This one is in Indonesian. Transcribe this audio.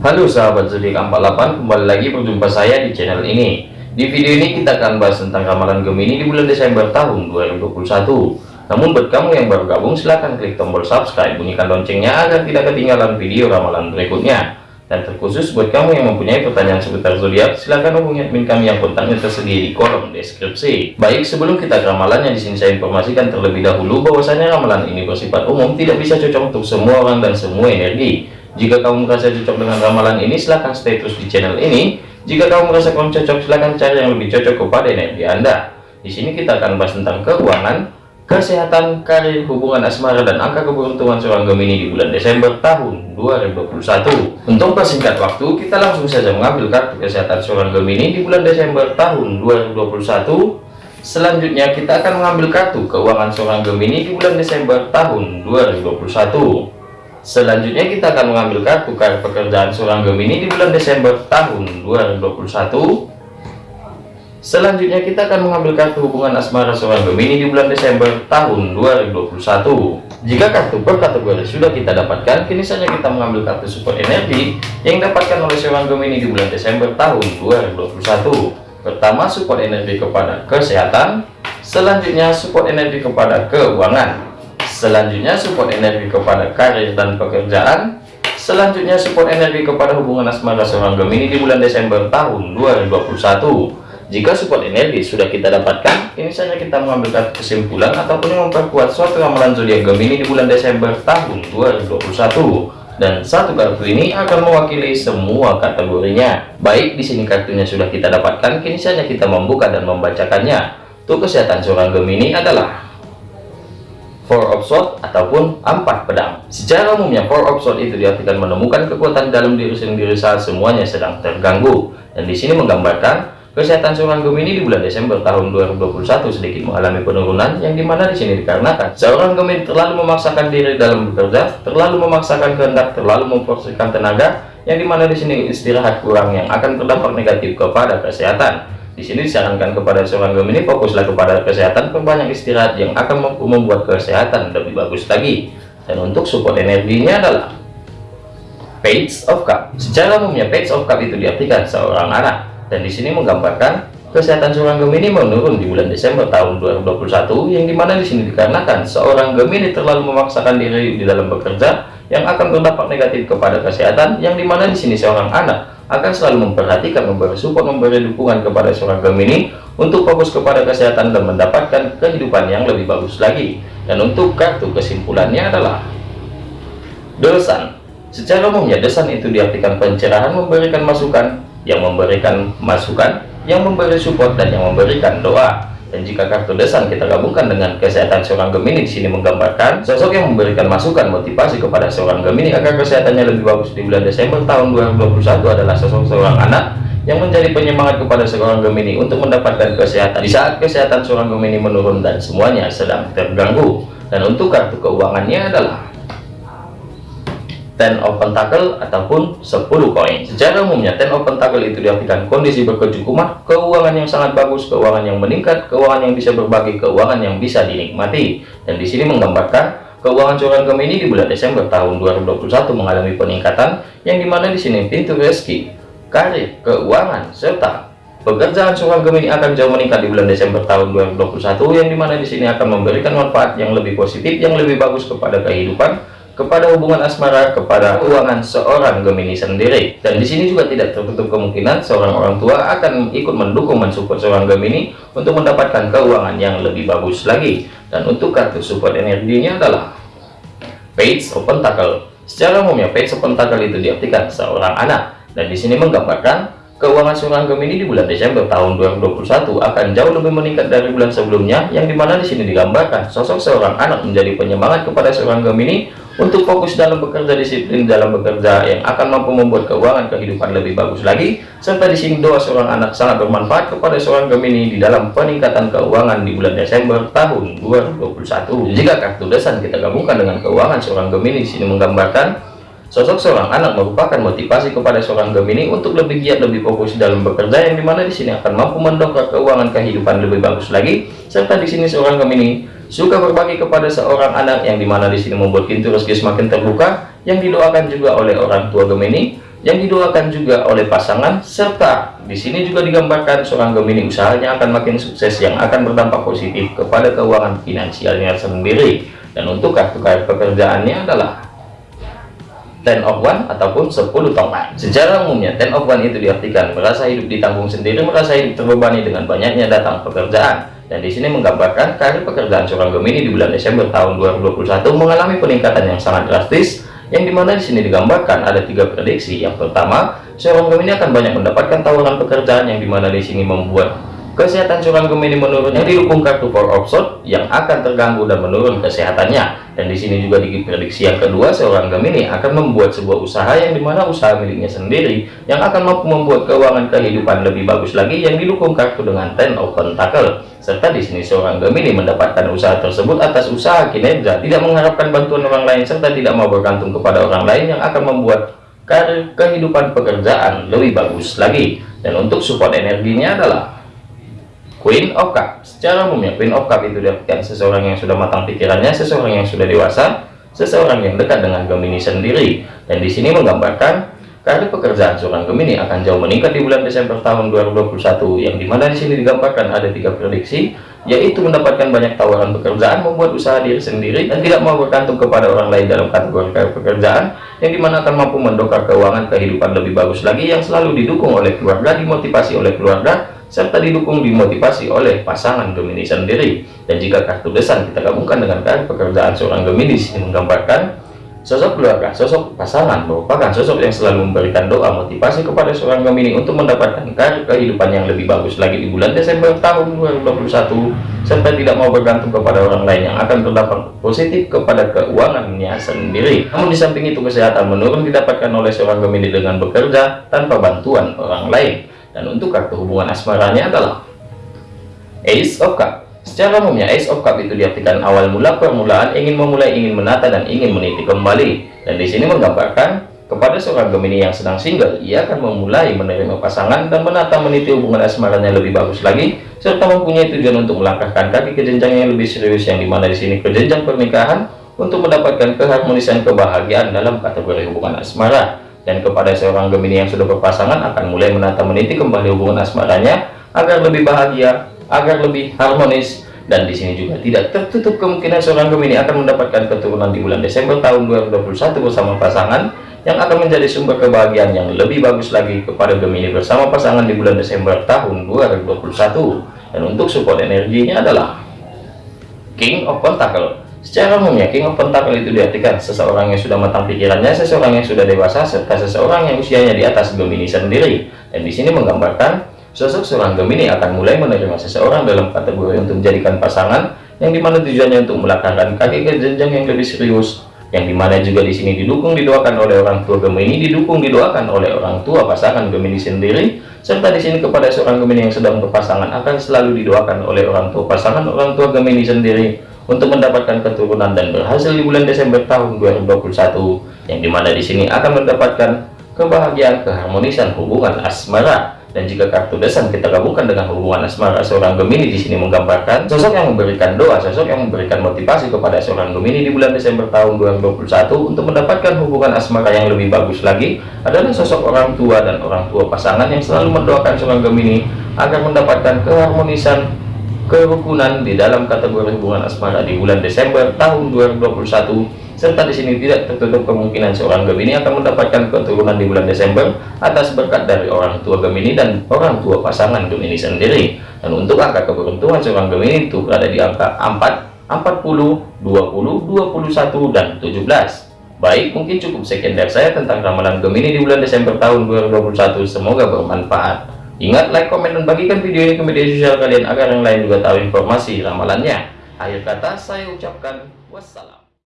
Halo sahabat zodiak 48 kembali lagi berjumpa saya di channel ini. Di video ini kita akan bahas tentang ramalan Gemini di bulan Desember tahun 2021 namun buat kamu yang baru gabung silahkan klik tombol subscribe bunyikan loncengnya agar tidak ketinggalan video ramalan berikutnya. Dan terkhusus buat kamu yang mempunyai pertanyaan seputar zodiak silahkan hubungi admin kami yang kontaknya tersedia di kolom deskripsi. Baik sebelum kita ke ramalannya di sini saya informasikan terlebih dahulu bahwasanya ramalan ini bersifat umum tidak bisa cocok untuk semua orang dan semua energi jika kamu merasa cocok dengan ramalan ini, silahkan stay terus di channel ini. Jika kamu merasa kurang cocok, silahkan cari yang lebih cocok kepada energi Anda. Di sini kita akan bahas tentang keuangan, kesehatan, karir, hubungan asmara, dan angka keberuntungan seorang Gemini di bulan Desember tahun 2021. Untuk persingkat waktu, kita langsung saja mengambil kartu kesehatan seorang Gemini di bulan Desember tahun 2021. Selanjutnya kita akan mengambil kartu keuangan seorang Gemini di bulan Desember tahun 2021. Selanjutnya kita akan mengambil kartu kartu pekerjaan seorang Gemini di bulan Desember tahun 2021. Selanjutnya kita akan mengambil kartu hubungan asmara seorang Gemini di bulan Desember tahun 2021. Jika kartu per kategori sudah kita dapatkan, kini saja kita mengambil kartu support energi yang dapatkan oleh seorang Gemini di bulan Desember tahun 2021. Pertama, support energi kepada kesehatan. Selanjutnya, support energi kepada keuangan. Selanjutnya support energi kepada karir dan pekerjaan. Selanjutnya support energi kepada hubungan asmara seorang Gemini di bulan Desember tahun 2021. Jika support energi sudah kita dapatkan, ini saja kita mengambil kesimpulan ataupun memperkuat suatu ramalan zodiak Gemini di bulan Desember tahun 2021 dan satu kartu ini akan mewakili semua kategorinya. Baik, di sini kartunya sudah kita dapatkan, kini saja kita membuka dan membacakannya. Untuk kesehatan seorang Gemini adalah Four of Swords ataupun empat pedang. Secara umumnya Four of Swords itu diartikan menemukan kekuatan dalam diri sendiri saat semuanya sedang terganggu. Dan di sini menggambarkan kesehatan seorang Gemini di bulan Desember tahun 2021 sedikit mengalami penurunan yang di mana di sini dikarenakan seorang Gemini terlalu memaksakan diri dalam bekerja, terlalu memaksakan kehendak, terlalu memforsirkan tenaga yang di mana di sini istirahat kurang yang akan berdampak negatif kepada kesehatan. Di sini disarankan kepada seorang Gemini fokuslah kepada kesehatan, perbanyak istirahat yang akan mampu membuat kesehatan lebih bagus lagi. Dan untuk support energinya adalah Page of Cup. Secara umumnya Page of Cup itu diartikan seorang anak dan di sini menggambarkan kesehatan seorang Gemini menurun di bulan Desember tahun 2021 yang di mana di sini dikarenakan seorang Gemini terlalu memaksakan diri di dalam bekerja yang akan berdampak negatif kepada kesehatan yang di mana di sini seorang anak akan selalu memperhatikan, memberi support, memberi dukungan kepada seorang Gemini untuk fokus kepada kesehatan dan mendapatkan kehidupan yang lebih bagus lagi. Dan untuk kartu kesimpulannya adalah Desan. Secara umumnya desan itu diartikan pencerahan, memberikan masukan, yang memberikan masukan, yang memberi support dan yang memberikan doa. Dan jika kartu desan kita gabungkan dengan kesehatan seorang Gemini di sini menggambarkan sosok yang memberikan masukan motivasi kepada seorang Gemini agar kesehatannya lebih bagus di bulan Desember tahun 2021 adalah sosok seorang anak yang menjadi penyemangat kepada seorang Gemini untuk mendapatkan kesehatan di saat kesehatan seorang Gemini menurun dan semuanya sedang terganggu. Dan untuk kartu keuangannya adalah ten of pentacle ataupun 10 koin. Secara umumnya ten of pentacle itu diartikan kondisi berkecukupan keuangan yang sangat bagus keuangan yang meningkat keuangan yang bisa berbagi keuangan yang bisa dinikmati. Dan di sini menggambarkan keuangan seorang Gemini di bulan Desember tahun 2021 mengalami peningkatan yang di mana di sini pintu rezeki karir keuangan serta pekerjaan seorang Gemini akan jauh meningkat di bulan Desember tahun 2021 yang di mana di sini akan memberikan manfaat yang lebih positif yang lebih bagus kepada kehidupan kepada hubungan asmara kepada keuangan seorang Gemini sendiri. Dan di sini juga tidak tertutup kemungkinan seorang orang tua akan ikut mendukung mensupport seorang Gemini untuk mendapatkan keuangan yang lebih bagus lagi. Dan untuk kartu support energinya adalah Page of Pentacle secara umumnya Page of Pentacle itu diartikan seorang anak. Dan di sini menggambarkan Keuangan seorang Gemini di bulan Desember tahun 2021 akan jauh lebih meningkat dari bulan sebelumnya, yang di mana di sini digambarkan sosok seorang anak menjadi penyemangat kepada seorang Gemini untuk fokus dalam bekerja disiplin dalam bekerja yang akan mampu membuat keuangan kehidupan lebih bagus lagi. Serta di sini doa seorang anak sangat bermanfaat kepada seorang Gemini di dalam peningkatan keuangan di bulan Desember tahun 2021. Jika kartu desan kita gabungkan dengan keuangan seorang Gemini sini menggambarkan Sosok seorang anak merupakan motivasi kepada seorang Gemini untuk lebih giat, lebih fokus dalam bekerja yang di mana di sini akan mampu mendongkrak keuangan kehidupan lebih bagus lagi. Serta di sini seorang Gemini suka berbagi kepada seorang anak yang di mana di sini membuat pintu rezeki semakin terbuka, yang didoakan juga oleh orang tua Gemini yang didoakan juga oleh pasangan serta di sini juga digambarkan seorang Gemini usahanya akan makin sukses yang akan berdampak positif kepada keuangan finansialnya sendiri. Dan untuk kartu kartu pekerjaannya adalah ten of one ataupun 10 tongkat. Secara umumnya ten of one itu diartikan merasa hidup ditanggung sendiri merasa hidup terbebani dengan banyaknya datang pekerjaan dan di sini menggambarkan karir pekerjaan seorang Gemini di bulan Desember tahun 2021 mengalami peningkatan yang sangat drastis yang di mana di sini digambarkan ada tiga prediksi. Yang pertama seorang Gemini akan banyak mendapatkan tawaran pekerjaan yang di mana di sini membuat Kesehatan seorang Gemini menurun yang didukung kartu Four of yang akan terganggu dan menurun kesehatannya. Dan di sini juga diprediksi yang kedua seorang Gemini akan membuat sebuah usaha yang di mana usaha miliknya sendiri yang akan mampu membuat keuangan kehidupan lebih bagus lagi yang didukung kartu dengan Ten of Pentacle. Serta di sini seorang Gemini mendapatkan usaha tersebut atas usaha kinerja, tidak mengharapkan bantuan orang lain serta tidak mau bergantung kepada orang lain yang akan membuat kehidupan pekerjaan lebih bagus lagi. Dan untuk support energinya adalah Queen of Cup secara umumnya Queen of Cup itu diartikan seseorang yang sudah matang pikirannya seseorang yang sudah dewasa seseorang yang dekat dengan Gemini sendiri. Dan di sini menggambarkan karir pekerjaan seorang Gemini akan jauh meningkat di bulan Desember tahun 2021 yang di mana di sini digambarkan ada tiga prediksi yaitu mendapatkan banyak tawaran pekerjaan membuat usaha diri sendiri dan tidak mau bergantung kepada orang lain dalam kategori pekerjaan yang di mana akan mampu mendongkrak keuangan kehidupan lebih bagus lagi yang selalu didukung oleh keluarga dimotivasi oleh keluarga serta didukung dimotivasi oleh pasangan Gemini sendiri. Dan jika kartu besan kita gabungkan dengan kartu pekerjaan seorang Gemini ini menggambarkan sosok keluarga, sosok pasangan merupakan sosok yang selalu memberikan doa motivasi kepada seorang Gemini untuk mendapatkan kehidupan yang lebih bagus lagi di bulan Desember tahun 2021 serta tidak mau bergantung kepada orang lain yang akan berdampak positif kepada keuangannya sendiri. Namun di samping itu kesehatan menurun didapatkan oleh seorang Gemini dengan bekerja tanpa bantuan orang lain dan untuk kartu hubungan asmaranya adalah Ace of Cup. Secara umumnya Ace of Cup itu diartikan awal mula permulaan ingin memulai ingin menata dan ingin meniti kembali. Dan di sini menggambarkan kepada seorang Gemini yang sedang single ia akan memulai menerima pasangan dan menata meniti hubungan asmaranya lebih bagus lagi serta mempunyai tujuan untuk melangkahkan kaki ke jenjang yang lebih serius yang di mana di sini ke jenjang pernikahan untuk mendapatkan keharmonisan kebahagiaan dalam kategori hubungan asmara dan kepada seorang Gemini yang sudah berpasangan akan mulai menata meniti kembali hubungan asmaranya agar lebih bahagia, agar lebih harmonis. Dan di sini juga tidak tertutup kemungkinan seorang Gemini akan mendapatkan keturunan di bulan Desember tahun 2021 bersama pasangan yang akan menjadi sumber kebahagiaan yang lebih bagus lagi kepada Gemini bersama pasangan di bulan Desember tahun 2021 dan untuk support energinya adalah King of Pentacle Secara umumnya, King of Pentacle itu diartikan seseorang yang sudah matang pikirannya, seseorang yang sudah dewasa, serta seseorang yang usianya di atas Gemini sendiri. Dan di sini menggambarkan sosok seorang Gemini akan mulai menerima seseorang dalam kategori untuk menjadikan pasangan, yang di mana tujuannya untuk melangkahkan kaki ke jenjang yang lebih serius, yang di mana juga di sini didukung didoakan oleh orang tua Gemini, didukung didoakan oleh orang tua pasangan Gemini sendiri, serta di sini kepada seorang Gemini yang sedang berpasangan akan selalu didoakan oleh orang tua pasangan orang tua Gemini sendiri untuk mendapatkan keturunan dan berhasil di bulan Desember tahun 2021 yang di mana di sini akan mendapatkan kebahagiaan keharmonisan hubungan asmara. Dan jika kartu desan kita gabungkan dengan hubungan asmara seorang Gemini di sini menggambarkan sosok yang memberikan doa, sosok yang memberikan motivasi kepada seorang Gemini di bulan Desember tahun 2021 untuk mendapatkan hubungan asmara yang lebih bagus lagi adalah sosok orang tua dan orang tua pasangan yang selalu mendoakan seorang Gemini agar mendapatkan keharmonisan kerukunan di dalam kategori hubungan asmara di bulan Desember tahun 2021 serta di sini tidak tertutup kemungkinan seorang Gemini akan mendapatkan keturunan di bulan Desember atas berkat dari orang tua Gemini dan orang tua pasangan Gemini sendiri dan untuk angka keberuntungan seorang Gemini itu berada di angka 4 40 20 21 dan 17 Baik, mungkin cukup sekian dari saya tentang ramalan Gemini di bulan Desember tahun 2021. Semoga bermanfaat. Ingat like, komen, dan bagikan video ini ke media sosial kalian agar yang lain juga tahu informasi ramalannya. Akhir kata saya ucapkan wassalam.